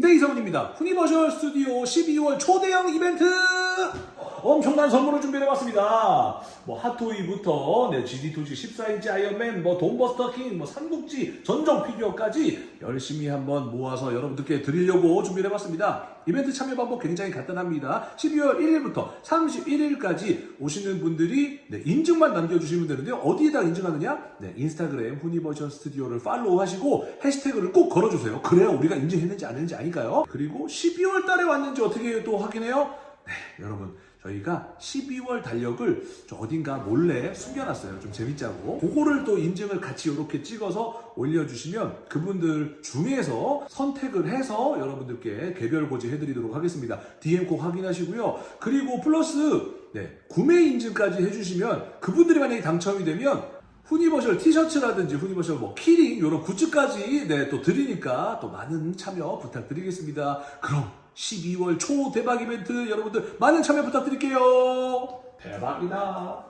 네, 이성훈입니다. 후니버셜 스튜디오 12월 초대형 이벤트! 엄청난 선물을 준비해봤습니다. 뭐, 핫토이부터, 네, GD2G 14인치 아이언맨, 뭐, 돈버스터 킹, 뭐, 삼국지, 전정 피규어까지 열심히 한번 모아서 여러분들께 드리려고 준비해봤습니다. 이벤트 참여 방법 굉장히 간단합니다. 12월 1일부터 31일까지 오시는 분들이 네, 인증만 남겨주시면 되는데요. 어디에다 인증하느냐? 네, 인스타그램 후니버셜 스튜디오를 팔로우 하시고 해시태그를 꼭 걸어주세요. 그래야 우리가 인증했는지 안 했는지 아니까요. 그리고 12월 달에 왔는지 어떻게 또 확인해요? 네, 여러분. 저희가 12월 달력을 저 어딘가 몰래 숨겨놨어요. 좀 재밌자고. 그거를 또 인증을 같이 이렇게 찍어서 올려주시면 그분들 중에서 선택을 해서 여러분들께 개별 고지 해드리도록 하겠습니다. DM 꼭 확인하시고요. 그리고 플러스 네, 구매 인증까지 해주시면 그분들이 만약에 당첨이 되면 후니버셜 티셔츠라든지 후니버셜 뭐 키링 이런 굿즈까지 네, 또 드리니까 또 많은 참여 부탁드리겠습니다. 그럼 12월 초 대박 이벤트 여러분들 많은 참여 부탁드릴게요. 대박이다.